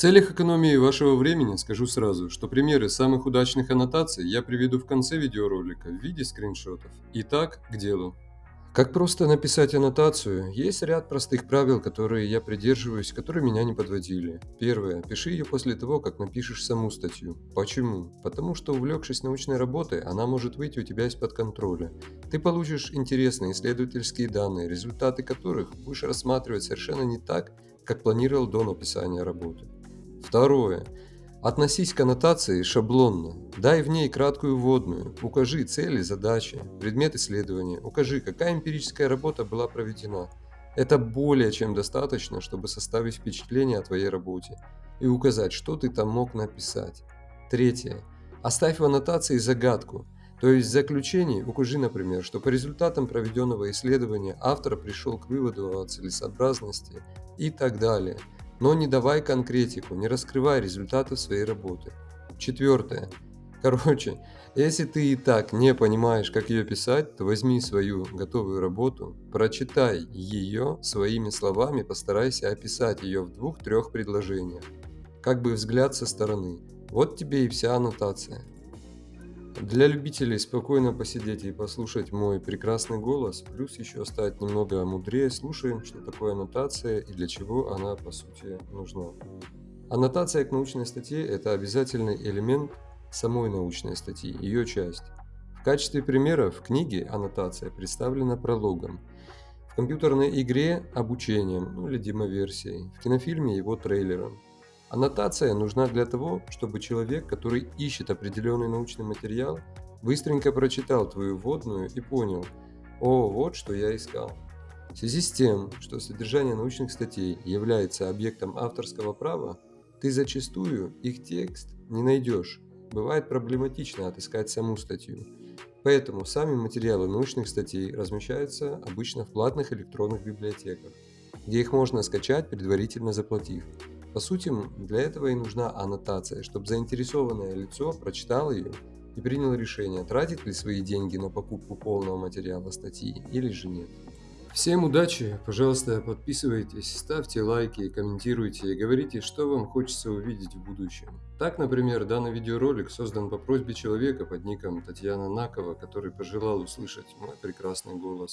целях экономии вашего времени скажу сразу, что примеры самых удачных аннотаций я приведу в конце видеоролика в виде скриншотов. Итак, к делу. Как просто написать аннотацию? Есть ряд простых правил, которые я придерживаюсь, которые меня не подводили. Первое. Пиши ее после того, как напишешь саму статью. Почему? Потому что увлекшись научной работой, она может выйти у тебя из-под контроля. Ты получишь интересные исследовательские данные, результаты которых будешь рассматривать совершенно не так, как планировал до написания работы. Второе. Относись к аннотации шаблонно. Дай в ней краткую вводную. Укажи цели, задачи, предмет исследования. Укажи, какая эмпирическая работа была проведена. Это более чем достаточно, чтобы составить впечатление о твоей работе и указать, что ты там мог написать. Третье. Оставь в аннотации загадку. То есть в заключении укажи, например, что по результатам проведенного исследования автор пришел к выводу о целесообразности и так далее – но не давай конкретику, не раскрывай результаты своей работы. Четвертое. Короче, если ты и так не понимаешь, как ее писать, то возьми свою готовую работу, прочитай ее своими словами, постарайся описать ее в двух-трех предложениях. Как бы взгляд со стороны. Вот тебе и вся аннотация. Для любителей спокойно посидеть и послушать мой прекрасный голос, плюс еще стать немного мудрее, слушаем, что такое аннотация и для чего она по сути нужна. Аннотация к научной статье – это обязательный элемент самой научной статьи, ее часть. В качестве примера в книге аннотация представлена прологом, в компьютерной игре – обучением ну, или демоверсией, в кинофильме – его трейлером – Аннотация нужна для того, чтобы человек, который ищет определенный научный материал, быстренько прочитал твою вводную и понял, о, вот что я искал. В связи с тем, что содержание научных статей является объектом авторского права, ты зачастую их текст не найдешь. Бывает проблематично отыскать саму статью. Поэтому сами материалы научных статей размещаются обычно в платных электронных библиотеках, где их можно скачать, предварительно заплатив. По сути, для этого и нужна аннотация, чтобы заинтересованное лицо прочитало ее и приняло решение, тратить ли свои деньги на покупку полного материала статьи или же нет. Всем удачи, пожалуйста, подписывайтесь, ставьте лайки, комментируйте и говорите, что вам хочется увидеть в будущем. Так, например, данный видеоролик создан по просьбе человека под ником Татьяна Накова, который пожелал услышать мой прекрасный голос.